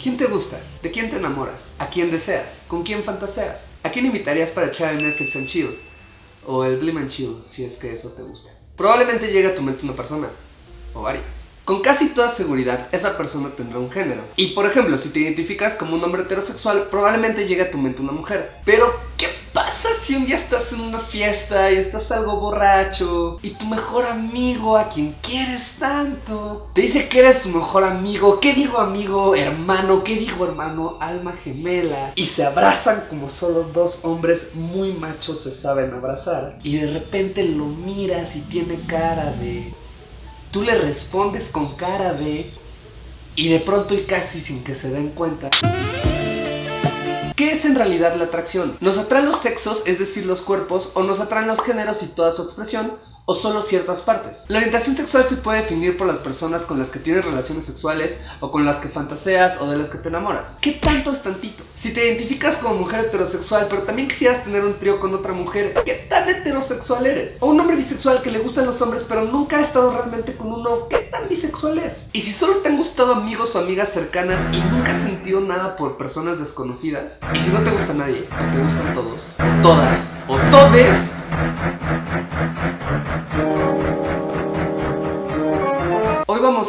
¿Quién te gusta? ¿De quién te enamoras? ¿A quién deseas? ¿Con quién fantaseas? ¿A quién invitarías para echar el Netflix and chill? O el Glim and chill, si es que eso te gusta. Probablemente llegue a tu mente una persona, o varias. Con casi toda seguridad, esa persona tendrá un género. Y por ejemplo, si te identificas como un hombre heterosexual, probablemente llegue a tu mente una mujer. Pero, ¿qué pasa si un día estás en una fiesta y estás algo borracho y tu mejor amigo, a quien quieres tanto, te dice que eres su mejor amigo? ¿Qué digo amigo, hermano? ¿Qué digo hermano, alma gemela? Y se abrazan como solo dos hombres muy machos se saben abrazar. Y de repente lo miras y tiene cara de... Tú le respondes con cara de... Y de pronto y casi sin que se den cuenta... ¿Qué es en realidad la atracción? ¿Nos atraen los sexos, es decir, los cuerpos, o nos atraen los géneros y toda su expresión? O solo ciertas partes. La orientación sexual se puede definir por las personas con las que tienes relaciones sexuales o con las que fantaseas o de las que te enamoras. ¿Qué tanto es tantito? Si te identificas como mujer heterosexual pero también quisieras tener un trío con otra mujer, ¿qué tan heterosexual eres? O un hombre bisexual que le gustan los hombres pero nunca ha estado realmente con uno, ¿qué tan bisexual es? Y si solo te han gustado amigos o amigas cercanas y nunca has sentido nada por personas desconocidas, y si no te gusta nadie, o te gustan todos, o todas, o todes,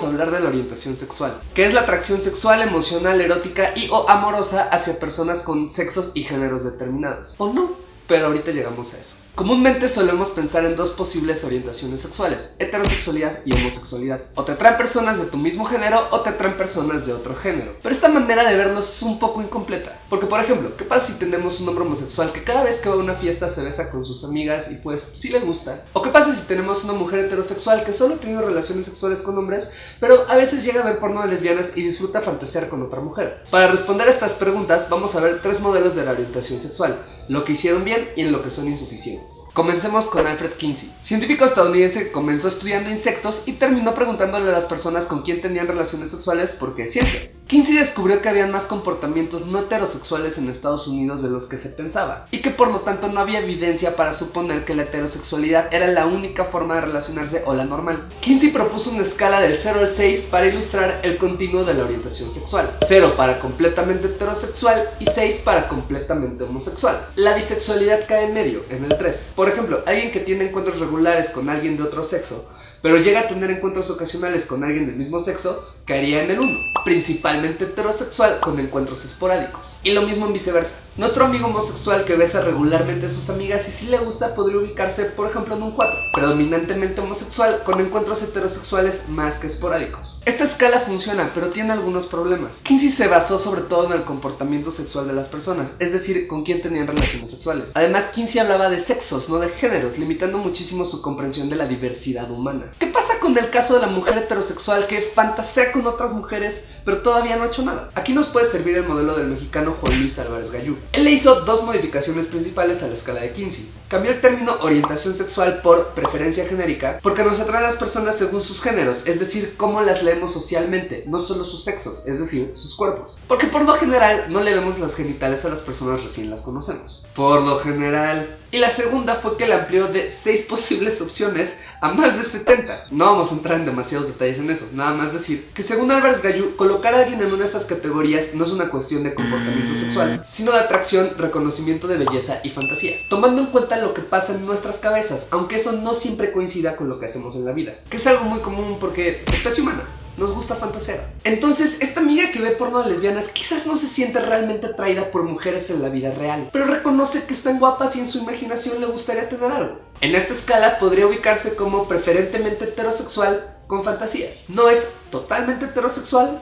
a hablar de la orientación sexual, que es la atracción sexual, emocional, erótica y o amorosa hacia personas con sexos y géneros determinados. O no, pero ahorita llegamos a eso. Comúnmente solemos pensar en dos posibles orientaciones sexuales, heterosexualidad y homosexualidad. O te atraen personas de tu mismo género o te atraen personas de otro género. Pero esta manera de verlos es un poco incompleta. Porque por ejemplo, ¿qué pasa si tenemos un hombre homosexual que cada vez que va a una fiesta se besa con sus amigas y pues sí le gusta? ¿O qué pasa si tenemos una mujer heterosexual que solo ha tenido relaciones sexuales con hombres, pero a veces llega a ver porno de lesbianas y disfruta fantasear con otra mujer? Para responder a estas preguntas vamos a ver tres modelos de la orientación sexual, lo que hicieron bien y en lo que son insuficientes. Comencemos con Alfred Kinsey, científico estadounidense que comenzó estudiando insectos y terminó preguntándole a las personas con quién tenían relaciones sexuales porque es ciencia. Kinsey descubrió que habían más comportamientos no heterosexuales en Estados Unidos de los que se pensaba, y que por lo tanto no había evidencia para suponer que la heterosexualidad era la única forma de relacionarse o la normal. Kinsey propuso una escala del 0 al 6 para ilustrar el continuo de la orientación sexual. 0 para completamente heterosexual y 6 para completamente homosexual. La bisexualidad cae en medio, en el 3. Por ejemplo, alguien que tiene encuentros regulares con alguien de otro sexo, pero llega a tener encuentros ocasionales con alguien del mismo sexo, caería en el 1, principalmente heterosexual con encuentros esporádicos. Y lo mismo en viceversa. Nuestro amigo homosexual que besa regularmente a sus amigas y si le gusta podría ubicarse por ejemplo en un 4, predominantemente homosexual con encuentros heterosexuales más que esporádicos. Esta escala funciona pero tiene algunos problemas. Kinsey se basó sobre todo en el comportamiento sexual de las personas, es decir, con quién tenían relaciones sexuales. Además Kinsey hablaba de sexos, no de géneros, limitando muchísimo su comprensión de la diversidad humana. ¿Qué pasa con el caso de la mujer heterosexual que fantasea con otras mujeres pero todavía no ha hecho nada? Aquí nos puede servir el modelo del mexicano Juan Luis Álvarez Gallú. Él le hizo dos modificaciones principales a la escala de Kinsey. Cambió el término orientación sexual por preferencia genérica porque nos atrae a las personas según sus géneros, es decir, cómo las leemos socialmente, no solo sus sexos, es decir, sus cuerpos. Porque por lo general no le vemos las genitales a las personas recién las conocemos. Por lo general. Y la segunda fue que le amplió de 6 posibles opciones a más de 70. No vamos a entrar en demasiados detalles en eso, nada más decir que según Álvarez Gallú, colocar a alguien en una de estas categorías no es una cuestión de comportamiento sexual, sino de atracción, reconocimiento de belleza y fantasía, tomando en cuenta lo que pasa en nuestras cabezas, aunque eso no siempre coincida con lo que hacemos en la vida, que es algo muy común porque especie humana nos gusta fantasear. Entonces, esta amiga que ve porno de lesbianas quizás no se siente realmente atraída por mujeres en la vida real, pero reconoce que están guapas y en su imaginación le gustaría tener algo. En esta escala podría ubicarse como preferentemente heterosexual con fantasías. No es totalmente heterosexual,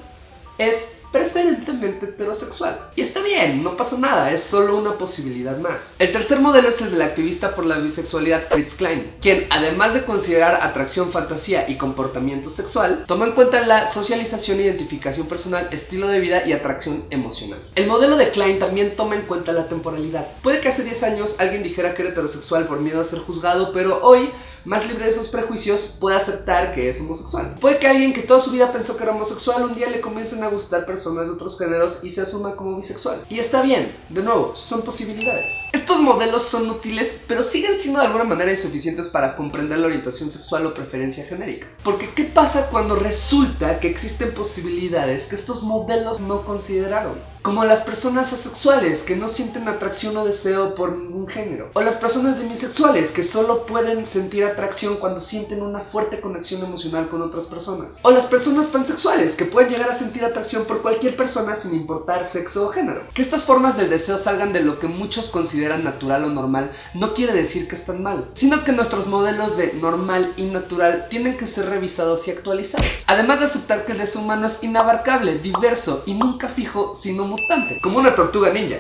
es preferentemente heterosexual. Y está bien, no pasa nada, es solo una posibilidad más. El tercer modelo es el del activista por la bisexualidad Fritz Klein, quien además de considerar atracción, fantasía y comportamiento sexual, toma en cuenta la socialización, identificación personal, estilo de vida y atracción emocional. El modelo de Klein también toma en cuenta la temporalidad. Puede que hace 10 años alguien dijera que era heterosexual por miedo a ser juzgado, pero hoy, más libre de esos prejuicios, puede aceptar que es homosexual. Puede que alguien que toda su vida pensó que era homosexual un día le comiencen a gustar personas personas de otros géneros y se asuma como bisexual. Y está bien, de nuevo, son posibilidades. Estos modelos son útiles, pero siguen siendo de alguna manera insuficientes para comprender la orientación sexual o preferencia genérica. Porque ¿qué pasa cuando resulta que existen posibilidades que estos modelos no consideraron? Como las personas asexuales que no sienten atracción o deseo por ningún género. O las personas demisexuales que solo pueden sentir atracción cuando sienten una fuerte conexión emocional con otras personas. O las personas pansexuales que pueden llegar a sentir atracción por cualquier persona sin importar sexo o género. Que estas formas del deseo salgan de lo que muchos consideran natural o normal no quiere decir que están mal, sino que nuestros modelos de normal y natural tienen que ser revisados y actualizados. Además de aceptar que el deseo humano es inabarcable, diverso y nunca fijo, sino como una tortuga ninja.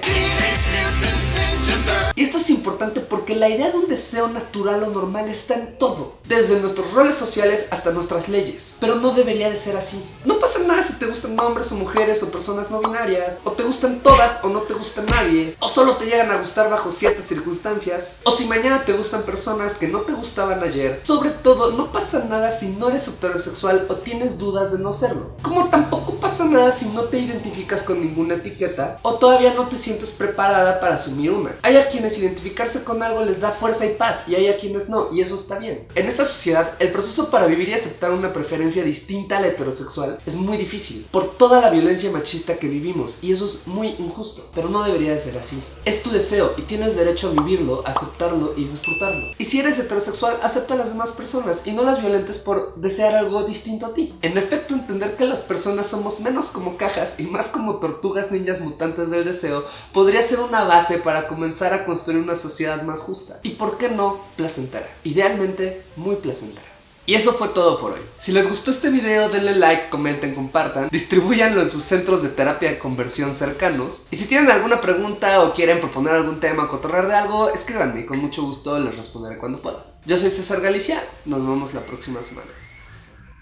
Y esto es importante porque la idea de un deseo natural o normal está en todo, desde nuestros roles sociales hasta nuestras leyes. Pero no debería de ser así. No pasa nada si te gustan hombres o mujeres o personas no binarias, o te gustan todas o no te gusta nadie, o solo te llegan a gustar bajo ciertas circunstancias, o si mañana te gustan personas que no te gustaban ayer. Sobre todo, no pasa nada si no eres heterosexual o tienes dudas de no serlo. Como tampoco pasa nada si no te identificas con ninguna etiqueta o todavía no te sientes preparada para asumir una. Hay a quienes identificarse con algo les da fuerza y paz y hay a quienes no, y eso está bien. En esta sociedad, el proceso para vivir y aceptar una preferencia distinta a la heterosexual es muy difícil por toda la violencia machista que vivimos y eso es muy injusto, pero no debería de ser así. Es tu deseo y tienes derecho a vivirlo, aceptarlo y disfrutarlo. Y si eres heterosexual, acepta a las demás personas y no las violentes por desear algo distinto a ti. En efecto, entender que las personas somos menos como cajas y más como tortugas ninjas mutantes del deseo podría ser una base para comenzar a construir una sociedad más justa. Y por qué no, placentera. Idealmente, muy placentera. Y eso fue todo por hoy. Si les gustó este video, denle like, comenten, compartan, distribuyanlo en sus centros de terapia de conversión cercanos. Y si tienen alguna pregunta o quieren proponer algún tema o cotorrear de algo, escríbanme con mucho gusto les responderé cuando pueda. Yo soy César Galicia, nos vemos la próxima semana.